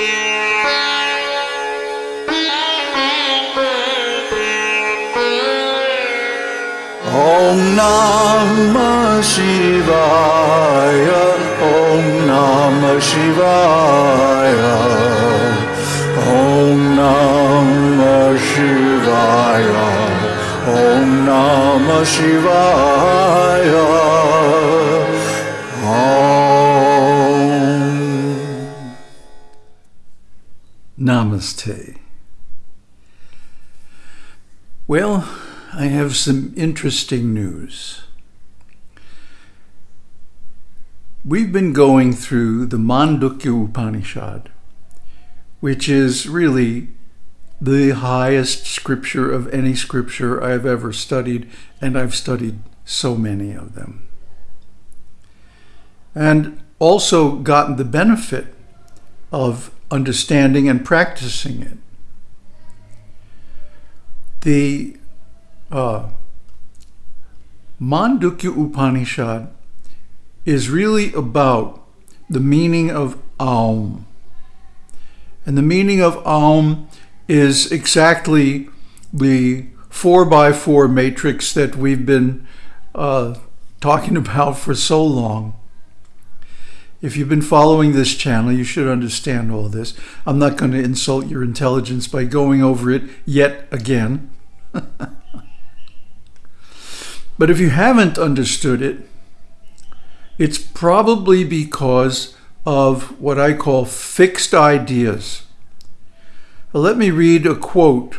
Om Namah Shivaya Om Namah Shivaya Om Namah Shivaya Om Namah Shivaya Namaste. Well, I have some interesting news. We've been going through the Mandukya Upanishad, which is really the highest scripture of any scripture I've ever studied, and I've studied so many of them. And also gotten the benefit of understanding and practicing it. The uh, Mandukya Upanishad is really about the meaning of Aum. And the meaning of Aum is exactly the four by four matrix that we've been uh, talking about for so long. If you've been following this channel, you should understand all this. I'm not going to insult your intelligence by going over it yet again. But if you haven't understood it, it's probably because of what I call fixed ideas. Let me read a quote,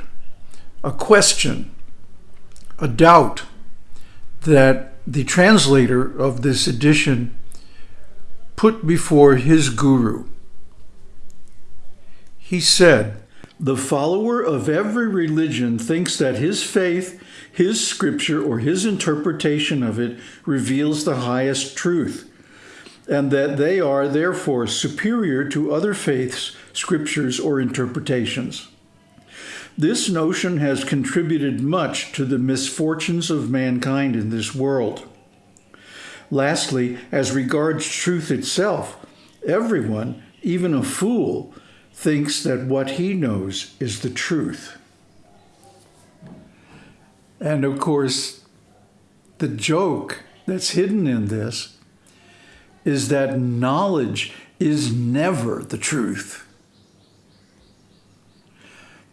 a question, a doubt that the translator of this edition put before his guru. He said, The follower of every religion thinks that his faith his scripture or his interpretation of it reveals the highest truth, and that they are therefore superior to other faiths, scriptures, or interpretations. This notion has contributed much to the misfortunes of mankind in this world. Lastly, as regards truth itself, everyone, even a fool, thinks that what he knows is the truth. And of course, the joke that's hidden in this is that knowledge is never the truth.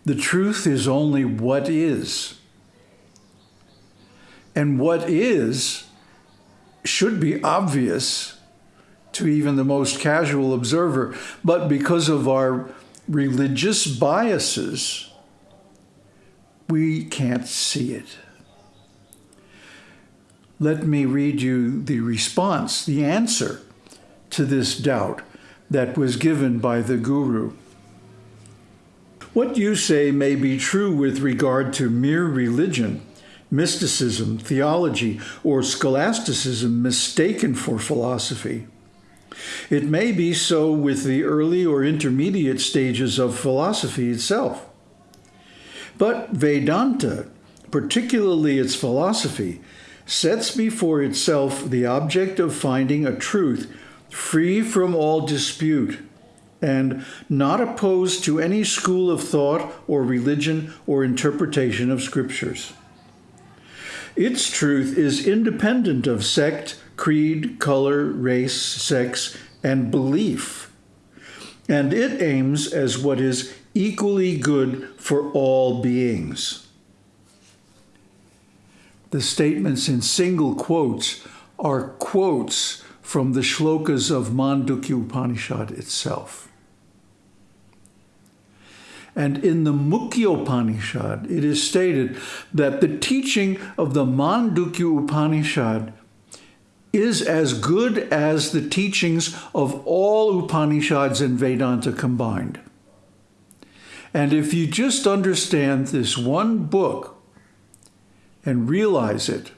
The truth is only what is. And what is should be obvious to even the most casual observer, but because of our religious biases, we can't see it. Let me read you the response, the answer to this doubt that was given by the Guru. What you say may be true with regard to mere religion, mysticism, theology, or scholasticism mistaken for philosophy. It may be so with the early or intermediate stages of philosophy itself. But Vedanta, particularly its philosophy, sets before itself the object of finding a truth free from all dispute and not opposed to any school of thought or religion or interpretation of scriptures. Its truth is independent of sect, creed, color, race, sex, and belief, and it aims as what is equally good for all beings. The statements in single quotes are quotes from the shlokas of Mandukya Upanishad itself. And in the Muktika Upanishad, it is stated that the teaching of the Mandukya Upanishad is as good as the teachings of all Upanishads and Vedanta combined. And if you just understand this one book and realize it,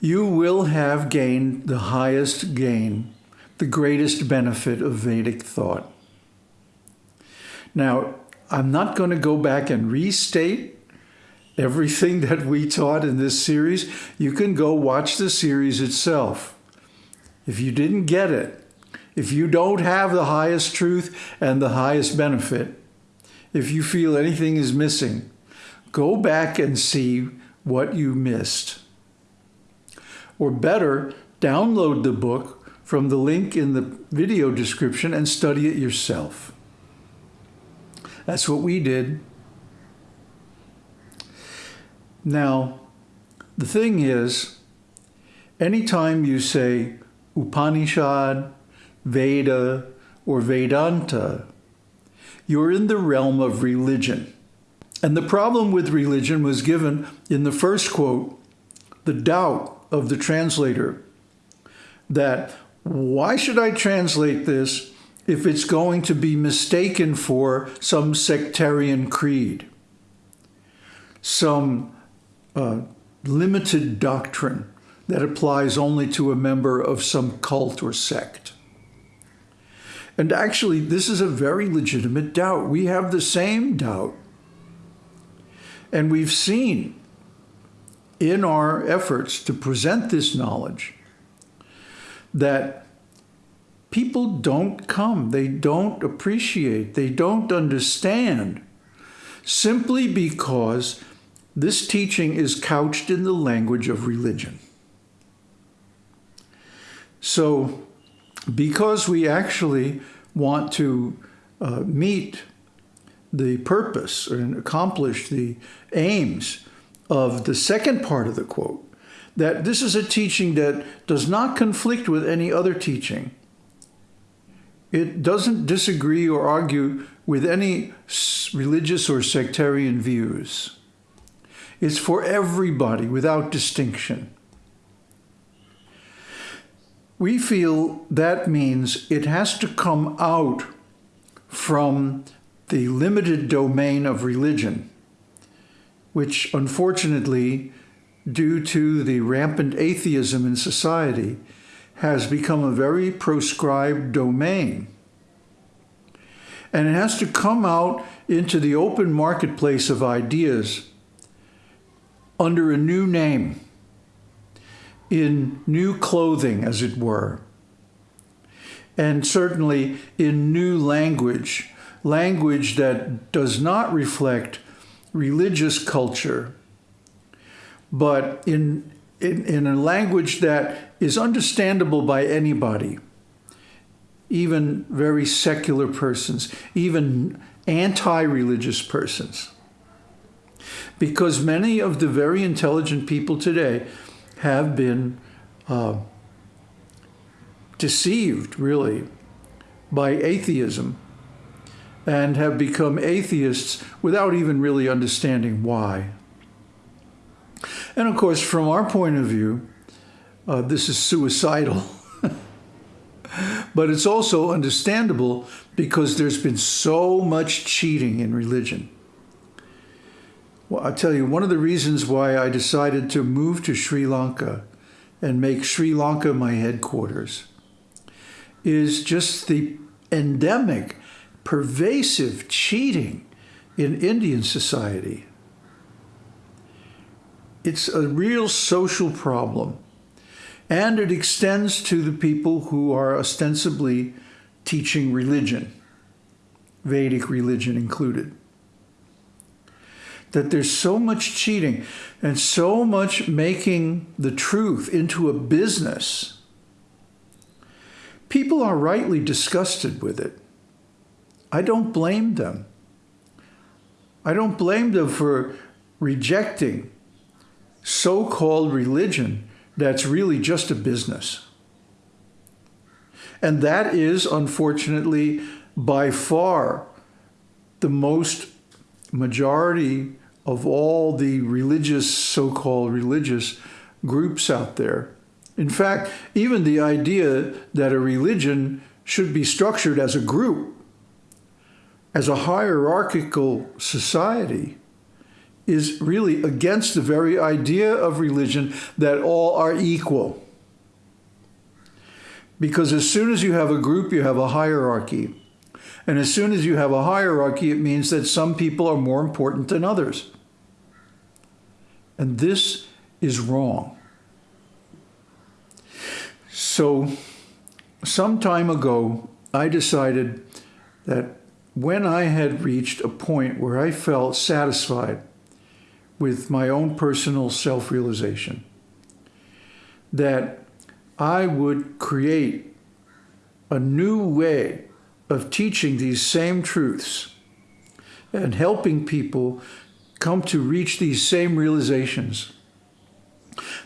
you will have gained the highest gain, the greatest benefit of Vedic thought. Now, I'm not going to go back and restate everything that we taught in this series. You can go watch the series itself. If you didn't get it, If you don't have the highest truth and the highest benefit, if you feel anything is missing, go back and see what you missed. Or better, download the book from the link in the video description and study it yourself. That's what we did. Now, the thing is, anytime you say Upanishad, Veda, or Vedanta, you're in the realm of religion. And the problem with religion was given in the first quote, the doubt of the translator that why should I translate this if it's going to be mistaken for some sectarian creed, some uh, limited doctrine that applies only to a member of some cult or sect. And actually, this is a very legitimate doubt. We have the same doubt. And we've seen in our efforts to present this knowledge that people don't come, they don't appreciate, they don't understand, simply because this teaching is couched in the language of religion. So, because we actually want to uh, meet the purpose and accomplish the aims of the second part of the quote, that this is a teaching that does not conflict with any other teaching. It doesn't disagree or argue with any religious or sectarian views. It's for everybody without distinction. We feel that means it has to come out from the limited domain of religion, which unfortunately, due to the rampant atheism in society, has become a very proscribed domain. And it has to come out into the open marketplace of ideas under a new name, in new clothing, as it were, and certainly in new language, language that does not reflect religious culture, but in, in, in a language that is understandable by anybody, even very secular persons, even anti-religious persons because many of the very intelligent people today have been uh, deceived, really, by atheism and have become atheists without even really understanding why. And of course, from our point of view, uh, this is suicidal. but it's also understandable because there's been so much cheating in religion. Well, I'll tell you, one of the reasons why I decided to move to Sri Lanka and make Sri Lanka my headquarters is just the endemic, pervasive cheating in Indian society. It's a real social problem. And it extends to the people who are ostensibly teaching religion, Vedic religion included that there's so much cheating and so much making the truth into a business. People are rightly disgusted with it. I don't blame them. I don't blame them for rejecting so-called religion that's really just a business. And that is, unfortunately, by far the most majority of all the religious, so-called religious groups out there. In fact, even the idea that a religion should be structured as a group, as a hierarchical society, is really against the very idea of religion that all are equal. Because as soon as you have a group, you have a hierarchy. And as soon as you have a hierarchy, it means that some people are more important than others. And this is wrong. So some time ago, I decided that when I had reached a point where I felt satisfied with my own personal self-realization, that I would create a new way of teaching these same truths and helping people come to reach these same realizations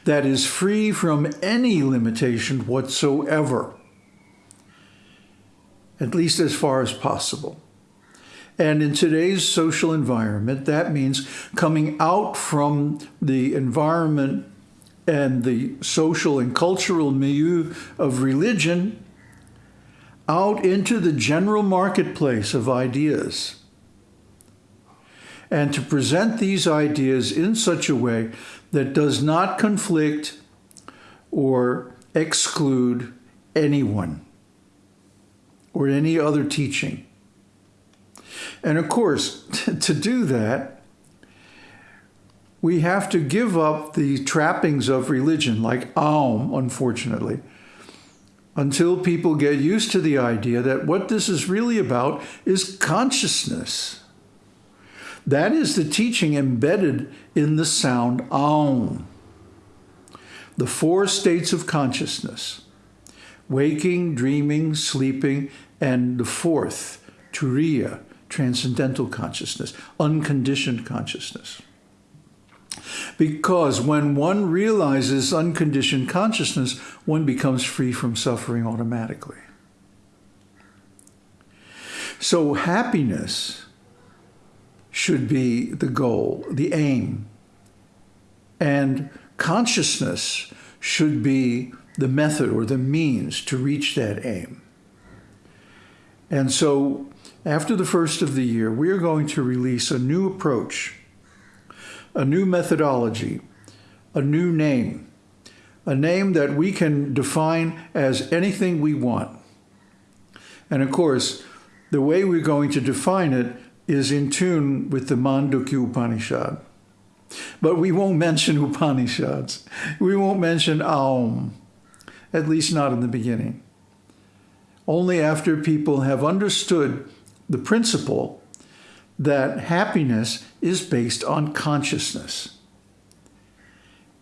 that is free from any limitation whatsoever, at least as far as possible. And in today's social environment, that means coming out from the environment and the social and cultural milieu of religion out into the general marketplace of ideas. And to present these ideas in such a way that does not conflict or exclude anyone or any other teaching. And of course, to do that, we have to give up the trappings of religion, like Aum, unfortunately, until people get used to the idea that what this is really about is consciousness. That is the teaching embedded in the sound Aum. The four states of consciousness, waking, dreaming, sleeping, and the fourth, Turiya, transcendental consciousness, unconditioned consciousness. Because when one realizes unconditioned consciousness, one becomes free from suffering automatically. So happiness should be the goal, the aim. And consciousness should be the method or the means to reach that aim. And so after the first of the year, we are going to release a new approach, a new methodology, a new name, a name that we can define as anything we want. And of course, the way we're going to define it is in tune with the Mandukya Upanishad. But we won't mention Upanishads. We won't mention Aum, at least not in the beginning. Only after people have understood the principle that happiness is based on consciousness.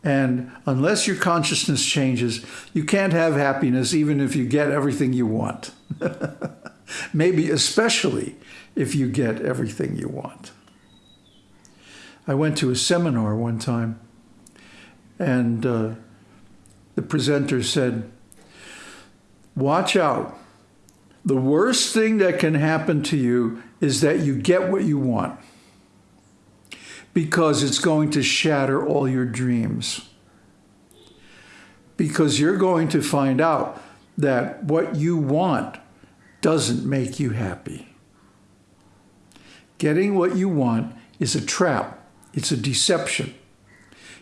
And unless your consciousness changes, you can't have happiness even if you get everything you want. Maybe especially if you get everything you want. I went to a seminar one time and uh, the presenter said, watch out the worst thing that can happen to you is that you get what you want because it's going to shatter all your dreams. Because you're going to find out that what you want doesn't make you happy. Getting what you want is a trap. It's a deception.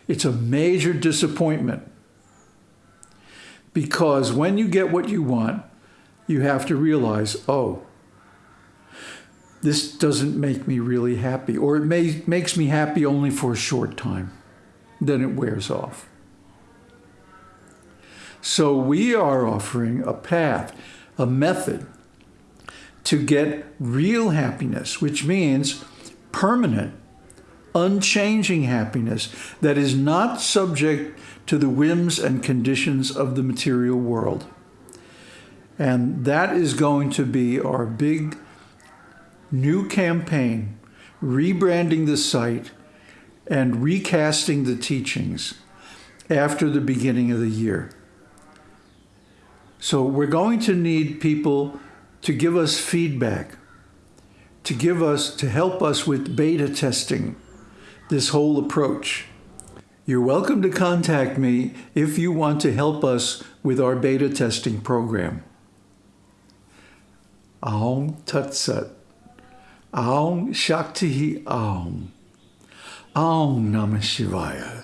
It's a major disappointment. Because when you get what you want, you have to realize, oh, this doesn't make me really happy, or it may, makes me happy only for a short time. Then it wears off. So we are offering a path, a method to get real happiness, which means permanent, unchanging happiness that is not subject to the whims and conditions of the material world. And that is going to be our big new campaign, rebranding the site and recasting the teachings after the beginning of the year. So we're going to need people to give us feedback, to give us, to help us with beta testing this whole approach. You're welcome to contact me if you want to help us with our beta testing program. Aum Tat Sat. Aum Shakti Aum. Aum Namah Shivaya.